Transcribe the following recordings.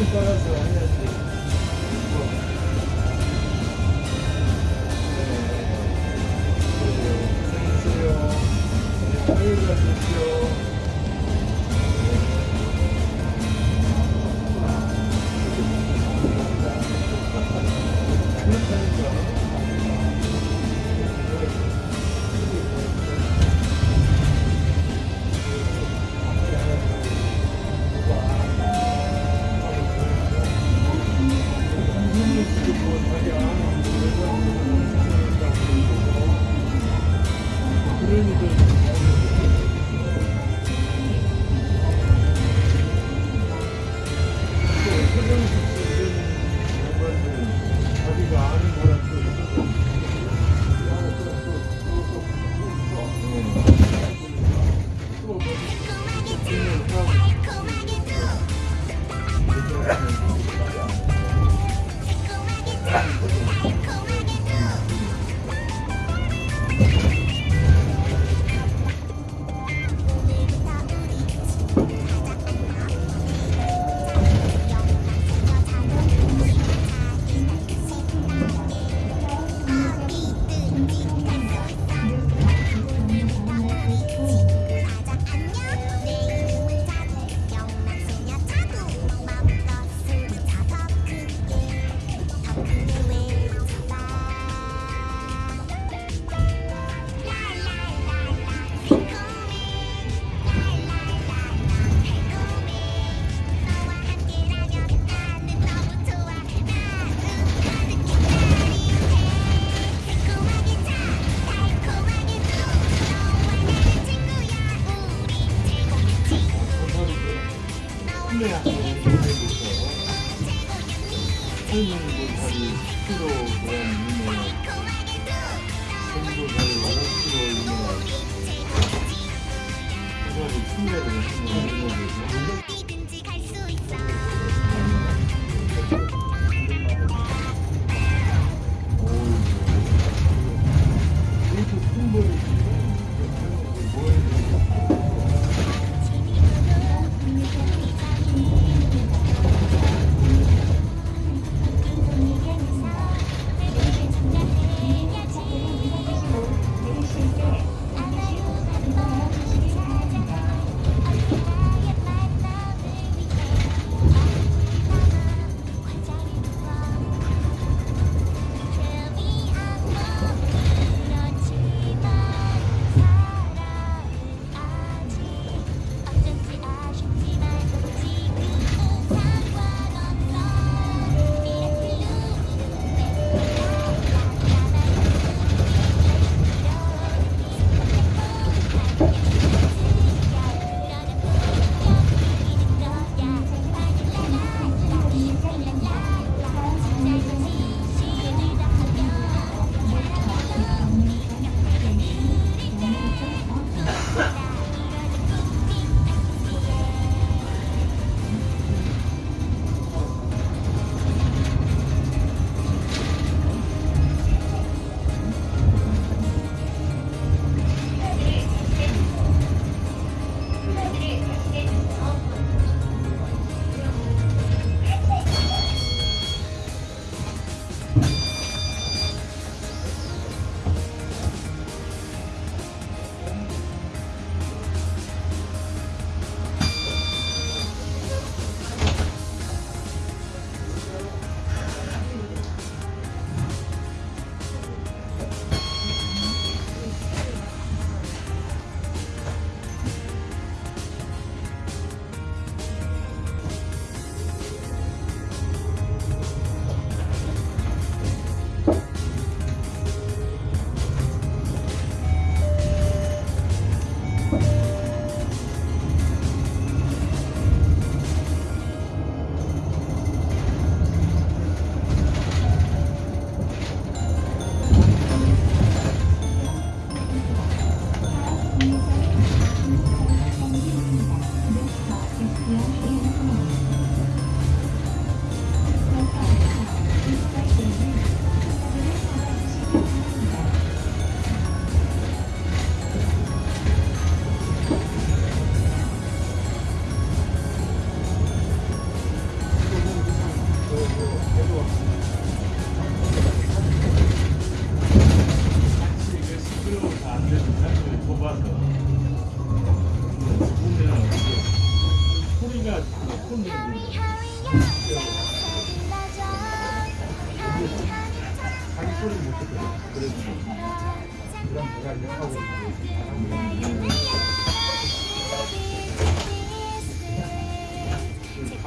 com coração, né?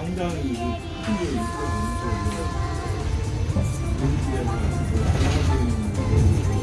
당장이 큰게 있고 있는 쪽으로 모두 기대하고 있고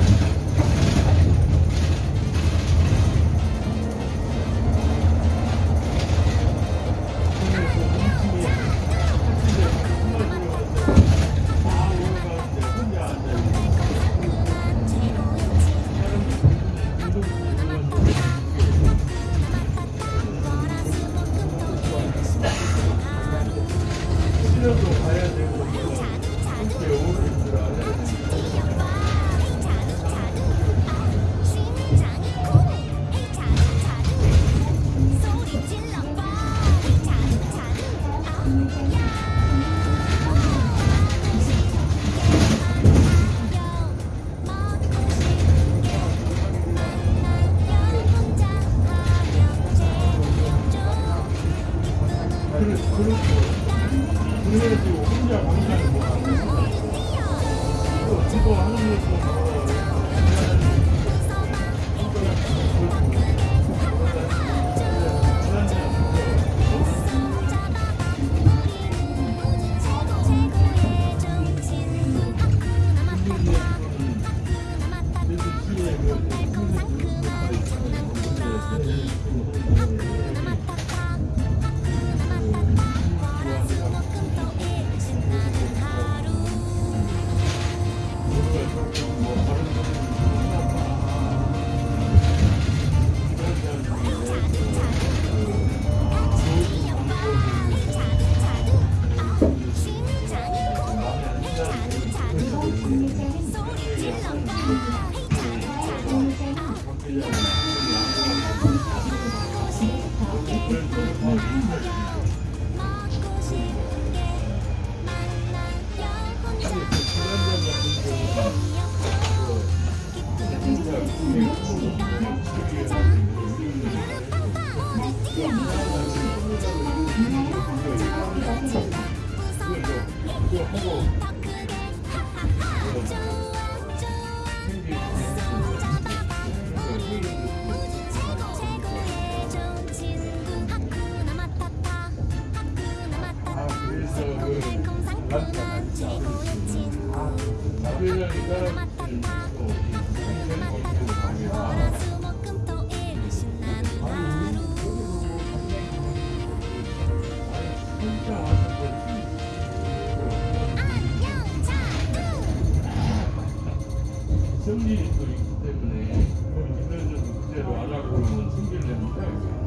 승리도 있기 때문에 그 이들은 문제로 안 하고 승기를 했는데